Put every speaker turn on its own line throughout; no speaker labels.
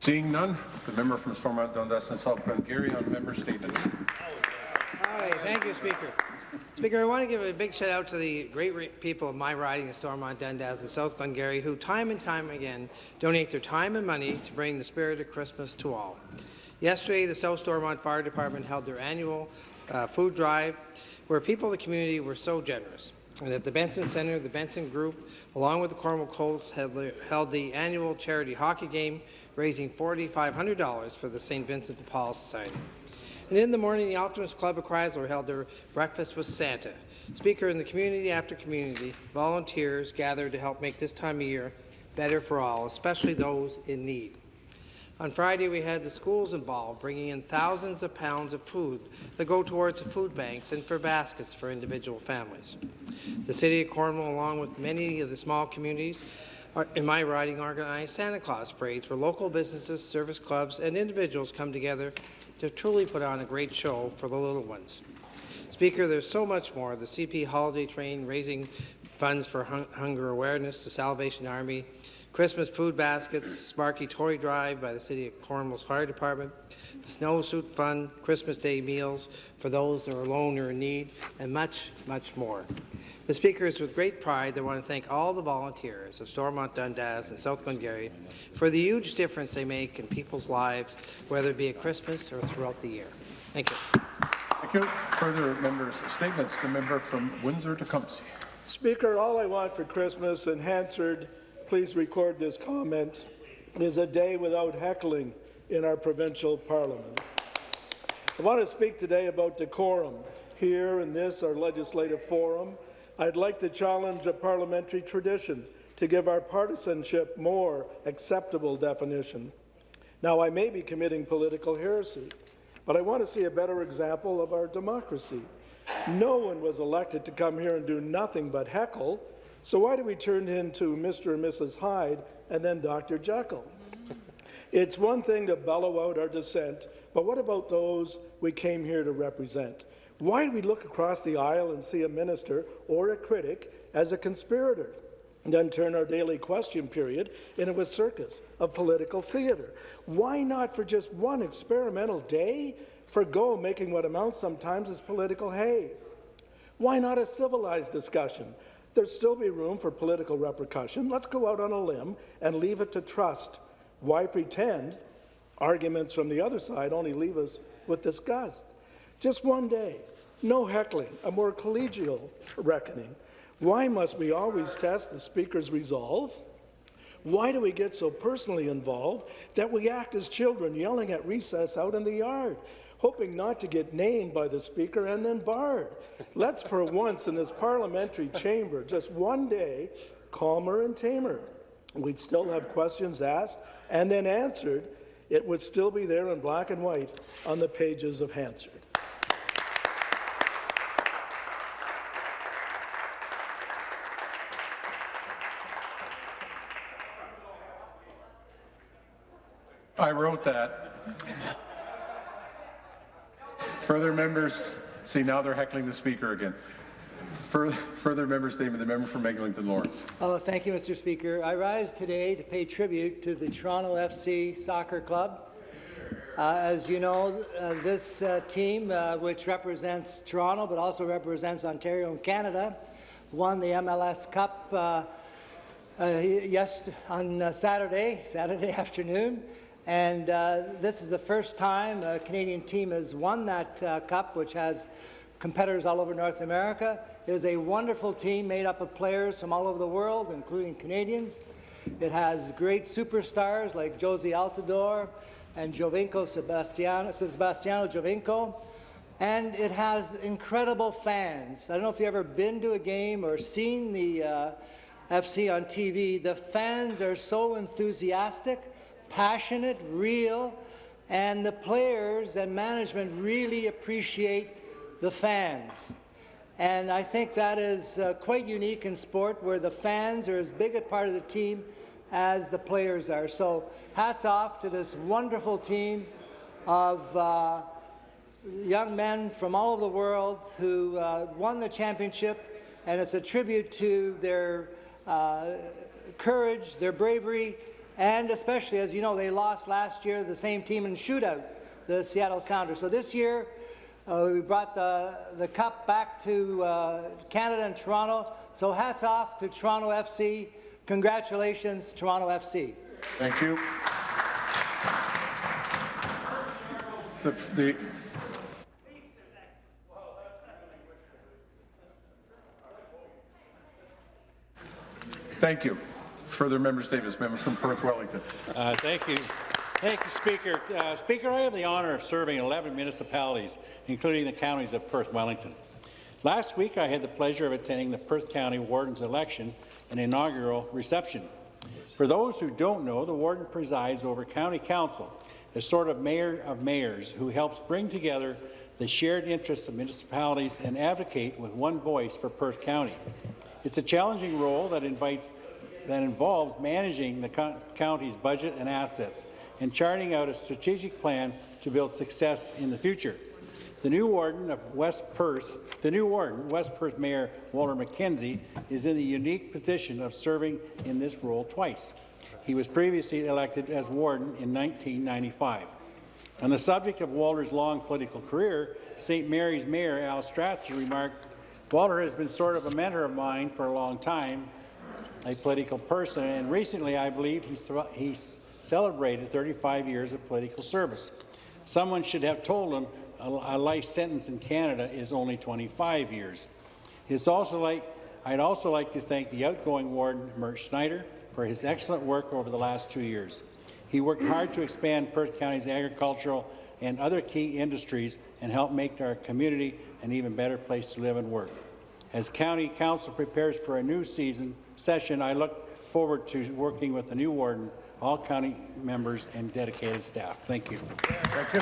Seeing none, the member from Stormont Dundas and South Glengarry on member statement.
All right, thank you, Speaker. Speaker, I want to give a big shout out to the great people of my riding in Stormont, Dundas and South Glengarry who time and time again donate their time and money to bring the spirit of Christmas to all. Yesterday, the South Stormont Fire Department held their annual uh, food drive where people in the community were so generous. And at the Benson Centre, the Benson Group, along with the Cornwall Colts, held the annual charity hockey game, raising $4,500 for the St. Vincent de Paul Society. And in the morning, the Optimist Club of Crysler held their breakfast with Santa. Speaker, in the community after community, volunteers gathered to help make this time of year better for all, especially those in need. On Friday, we had the schools involved, bringing in thousands of pounds of food that go towards the food banks and for baskets for individual families. The City of Cornwall, along with many of the small communities in my riding, organized Santa Claus parades where local businesses, service clubs, and individuals come together to truly put on a great show for the little ones. Speaker, there's so much more. The CP Holiday Train raising funds for hung hunger awareness, the Salvation Army, Christmas food baskets, Sparky Toy Drive by the City of Cornwall's Fire Department, the Snowsuit Fund, Christmas Day meals for those that are alone or in need, and much, much more. The Speaker, is with great pride I want to thank all the volunteers of Stormont Dundas and South Glengarry for the huge difference they make in people's lives, whether it be at Christmas or throughout the year. Thank you.
Thank you. Further members' statements. The member from Windsor-Tecumseh.
Speaker, all I want for Christmas, and Hansard, please record this comment, is a day without heckling in our provincial parliament. I want to speak today about decorum. Here in this, our legislative forum, I'd like to challenge a parliamentary tradition to give our partisanship more acceptable definition. Now, I may be committing political heresy, but I want to see a better example of our democracy. No one was elected to come here and do nothing but heckle, so why do we turn into Mr. and Mrs. Hyde and then Dr. Jekyll? Mm-hmm. it's one thing to bellow out our dissent, but what about those we came here to represent? Why do we look across the aisle and see a minister or a critic as a conspirator? and then turn our daily question period into a circus of political theatre. Why not, for just one experimental day, forego making what amounts sometimes as political hay? Why not a civilized discussion? There'd still be room for political repercussion. Let's go out on a limb and leave it to trust. Why pretend arguments from the other side only leave us with disgust? Just one day, no heckling, a more collegial reckoning. Why must we always test the Speaker's resolve? Why do we get so personally involved that we act as children yelling at recess out in the yard, hoping not to get named by the Speaker and then barred? Let's for once in this parliamentary chamber, just one day, calmer and tamer. We'd still have questions asked and then answered. It would still be there in black and white on the pages of Hansard.
I wrote that. Further members, see now they're heckling the speaker again. Further, further member statement, the member from Eglinton Lawrence.
Oh, thank you, Mr. Speaker. I rise today to pay tribute to the Toronto FC Soccer Club. Uh, as you know, uh, this uh, team, uh, which represents Toronto but also represents Ontario and Canada, won the MLS Cup uh, uh, on Saturday, Saturday afternoon. And uh, this is the first time a Canadian team has won that uh, cup, which has competitors all over North America. It is a wonderful team made up of players from all over the world, including Canadians. It has great superstars like Jozy Altidore and Giovinco Sebastiano, Sebastiano Giovinco. And it has incredible fans. I don't know if you've ever been to a game or seen the uh, FC on TV. The fans are so enthusiastic passionate, real, and the players and management really appreciate the fans. And I think that is uh, quite unique in sport where the fans are as big a part of the team as the players are. So hats off to this wonderful team of uh, young men from all over the world who uh, won the championship, and it's a tribute to their uh, courage, their bravery, and especially, as you know, they lost last year the same team in shootout, the Seattle Sounders. So this year, uh, we brought the, the cup back to uh, Canada and Toronto. So hats off to Toronto FC. Congratulations, Toronto FC.
Thank you. The, the, thank you. Further member statements. Member from Perth Wellington.
Uh, Thank you. Thank you, Speaker. Uh, Speaker, I have the honour of serving 11 municipalities, including the counties of Perth Wellington. Last week, I had the pleasure of attending the Perth County Warden's election and inaugural reception. For those who don't know, the Warden presides over County Council, a sort of mayor of mayors who helps bring together the shared interests of municipalities and advocate with one voice for Perth County. It's a challenging role that invites that involves managing the co county's budget and assets and charting out a strategic plan to build success in the future. The new warden of West Perth, the new warden, West Perth Mayor Walter McKenzie, is in the unique position of serving in this role twice. He was previously elected as warden in 1995. On the subject of Walter's long political career, St. Mary's Mayor Al Strathdee remarked, Walter has been sort of a mentor of mine for a long time, a political person, and recently I believe he, he celebrated 35 years of political service. Someone should have told him a, life sentence in Canada is only 25 years. It's also like, I'd also like to thank the outgoing warden, Mert Schneider, for his excellent work over the last two years. He worked hard to expand Perth County's agricultural and other key industries and help make our community an even better place to live and work. As County Council prepares for a new season session, I look forward to working with the new warden, all county members, and dedicated staff. Thank you.
Thank you.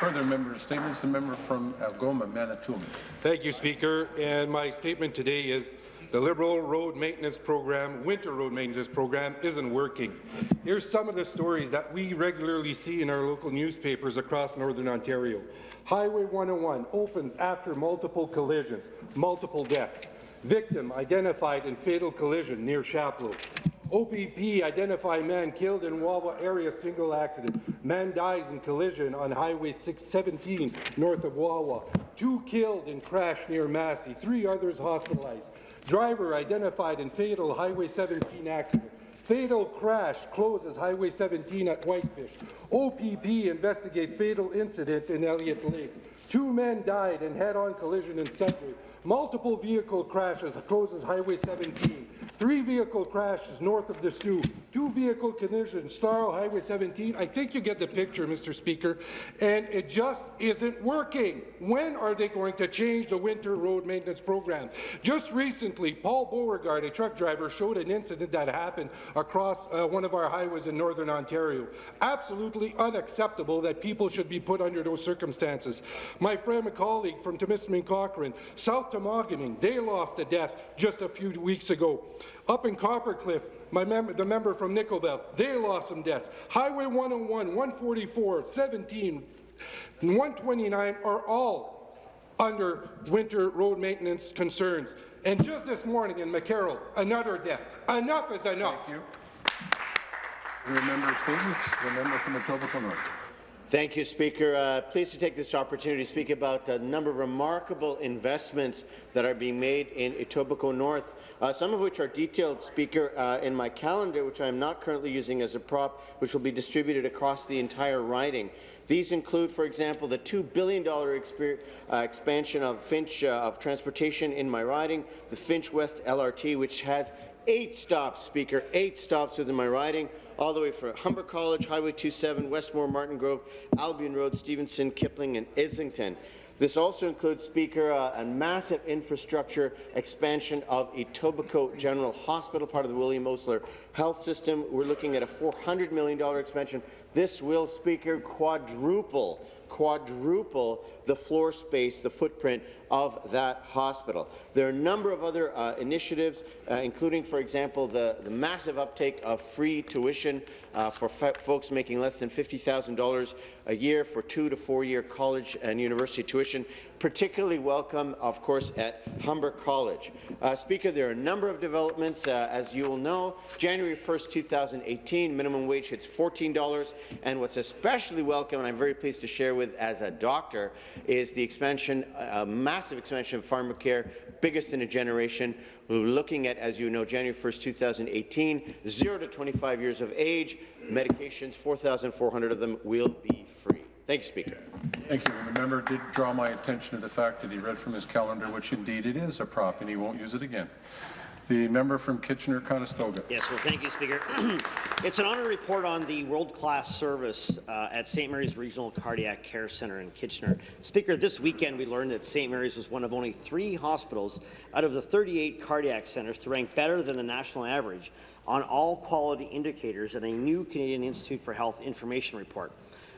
Further member statements. The member from Algoma, Manitoulin.
Thank you, Speaker. And my statement today is the Liberal road maintenance program, winter road maintenance program, isn't working. Here's some of the stories that we regularly see in our local newspapers across Northern Ontario. Highway 101 opens after multiple collisions, multiple deaths. Victim identified in fatal collision near Chapleau. OPP identify man killed in Wawa area single accident. Man dies in collision on Highway 617 north of Wawa. Two killed in crash near Massey. Three others hospitalized. Driver identified in fatal Highway 17 accident. Fatal crash closes Highway 17 at Whitefish. OPP investigates fatal incident in Elliott Lake. Two men died in head-on collision in Sudbury. Multiple vehicle crashes closes Highway 17. Three vehicle crashes north of the Soo. Two vehicle collisions, Starl Highway 17. I think you get the picture, Mr. Speaker. And it just isn't working. When are they going to change the winter road maintenance program? Just recently, Paul Beauregard, a truck driver, showed an incident that happened across uh, one of our highways in Northern Ontario. Absolutely unacceptable that people should be put under those circumstances. My friend and colleague from Timiskaming Cochrane, South Temagami, they lost a death just a few weeks ago. Up in Copper Cliff, my mem the member from Nickel Belt, they lost some deaths. Highway 101, 144, 17, and 129 are all under winter road maintenance concerns. And just this morning in McKerrow, another death. Enough is enough.
Thank you. Further member statements. The member from Etobicoke North.
Thank you, Speaker. Uh, pleased to take this opportunity to speak about a number of remarkable investments that are being made in Etobicoke North, uh, some of which are detailed, Speaker, uh, in my calendar, which I am not currently using as a prop, which will be distributed across the entire riding. These include, for example, the $2 billion uh, expansion of Finch uh, of transportation in my riding, the Finch West LRT, which has eight stops, Speaker, eight stops within my riding, all the way from Humber College, Highway 27, Westmore, Martin Grove, Albion Road, Stevenson, Kipling, and Islington. This also includes, Speaker, uh, a massive infrastructure expansion of Etobicoke General Hospital, part of the William Osler Health System. We're looking at a $400 million expansion. This will, Speaker, quadruple quadruple the floor space, the footprint of that hospital. There are a number of other uh, initiatives, uh, including, for example, the, the, massive uptake of free tuition uh, for folks making less than $50,000 a year for two to four-year college and university tuition, particularly welcome, of course, at Humber College. Uh, Speaker, there are a number of developments, uh, as you will know. January January 1st, 2018, minimum wage hits $14, and what's especially welcome, and I'm very pleased to share with as a doctor, is the expansion, a massive expansion of pharmacare, biggest in a generation. We're looking at, as you know, January 1st, 2018, 0 to 25 years of age, medications, 4,400 of them will be free. Thank you, Speaker.
Thank you. The member did draw my attention to the fact that he read from his calendar, which indeed it is a prop, and he won't use it again. The member from Kitchener-Conestoga.
Yes, well, thank you, Speaker. it's an honour to report on the world-class service uh, at St. Mary's Regional Cardiac Care Centre in Kitchener. Speaker, this weekend we learned that St. Mary's was one of only three hospitals out of the 38 cardiac centres to rank better than the national average on all quality indicators in a new Canadian Institute for Health information report.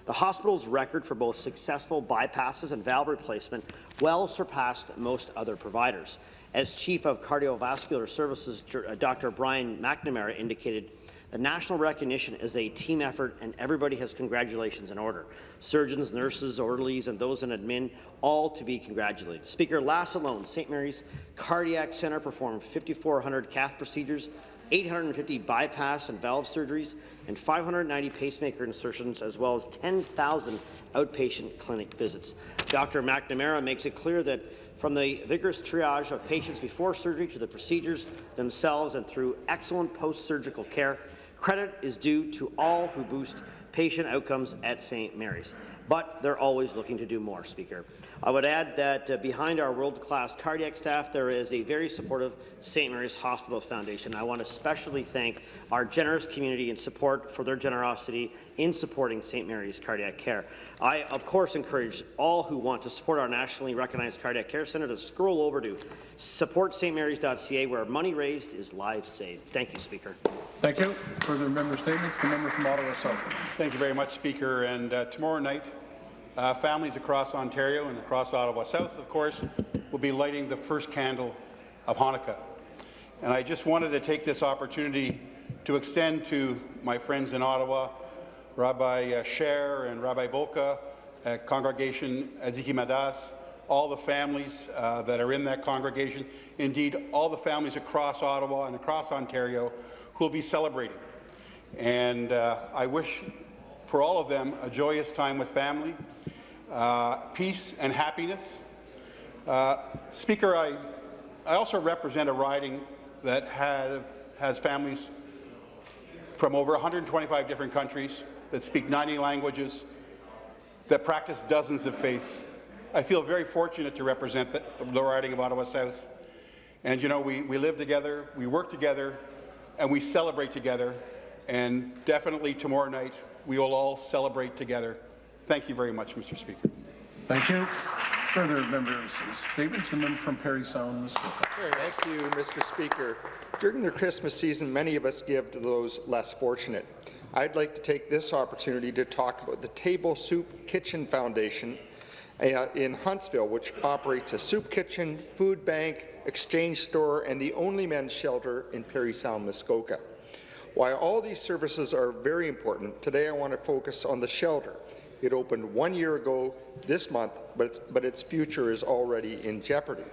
The hospital's record for both successful bypasses and valve replacement well surpassed most other providers. As Chief of Cardiovascular Services, Dr. Uh, Brian McNamara indicated, the national recognition is a team effort and everybody has congratulations in order. Surgeons, nurses, orderlies, and those in admin, all to be congratulated. Speaker, last alone, St. Mary's Cardiac Centre performed 5,400 cath procedures 850 bypass and valve surgeries, and 590 pacemaker insertions, as well as 10,000 outpatient clinic visits. Dr. McNamara makes it clear that from the vigorous triage of patients before surgery to the procedures themselves and through excellent post-surgical care, credit is due to all who boost patient outcomes at St. Mary's. But they're always looking to do more, Speaker. I would add that uh, behind our world-class cardiac staff, there is a very supportive St. Mary's Hospital Foundation. I want to especially thank our generous community and support for their generosity in supporting St. Mary's Cardiac Care. I, of course, encourage all who want to support our nationally recognized cardiac care centre to scroll over to supportstmarys.ca, where money raised is lives saved. Thank you, Speaker.
Thank you. Further member statements? The member from Ottawa South.
Thank you very much, Speaker. And uh, tomorrow night, uh, families across Ontario and across Ottawa South, of course, will be lighting the first candle of Hanukkah. And I just wanted to take this opportunity to extend to my friends in Ottawa, Rabbi uh, Sher and Rabbi Bulka, uh, Congregation Machzikei Hadas, all the families uh, that are in that congregation, indeed all the families across Ottawa and across Ontario who will be celebrating. And uh, I wish for all of them a joyous time with family, uh, peace and happiness. Uh, Speaker, I, I also represent a riding that have, has families from over 125 different countries that speak 90 languages, that practice dozens of faiths. I feel very fortunate to represent the, the riding of Ottawa South. And you know, we, we live together, we work together, and we celebrate together. And definitely tomorrow night, we will all celebrate together. Thank you very much, Mr. Speaker.
Thank you. Further members' statements. The member from Parry Sound, Muskoka.
Thank you, Mr. Speaker. During the Christmas season, many of us give to those less fortunate. I'd like to take this opportunity to talk about the Table Soup Kitchen Foundation uh, in Huntsville, which operates a soup kitchen, food bank, exchange store, and the only men's shelter in Parry Sound, Muskoka. While all these services are very important, today I want to focus on the shelter. It opened one year ago this month, but its, but its future is already in jeopardy.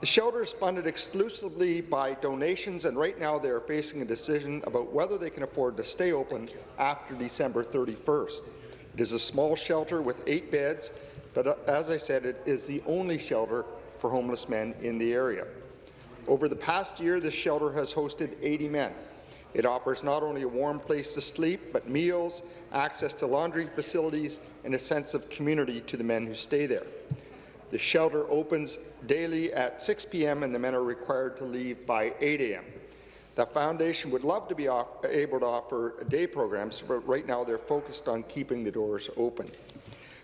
The shelter is funded exclusively by donations, and right now they are facing a decision about whether they can afford to stay open after December 31st. It is a small shelter with eight beds, but uh, as I said, it is the only shelter for homeless men in the area. Over the past year, this shelter has hosted 80 men. It offers not only a warm place to sleep, but meals, access to laundry facilities, and a sense of community to the men who stay there. The shelter opens daily at 6 p.m. and the men are required to leave by 8 a.m. The foundation would love to be able to offer day programs, but right now they're focused on keeping the doors open.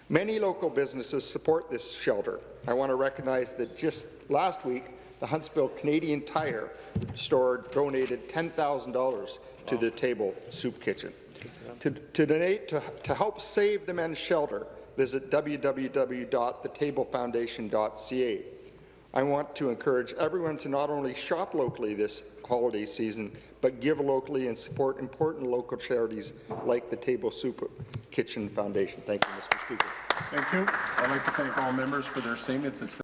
Many local businesses support this shelter. I want to recognize that just last week, the Huntsville Canadian Tire store donated $10,000 to the Table Soup Kitchen. To, to donate to, to help save the men's shelter, visit www.thetablefoundation.ca. I want to encourage everyone to not only shop locally this holiday season, but give locally and support important local charities like the Table Soup Kitchen Foundation. Thank you, Mr. Speaker.
Thank you. I'd like to thank all members for their statements. It's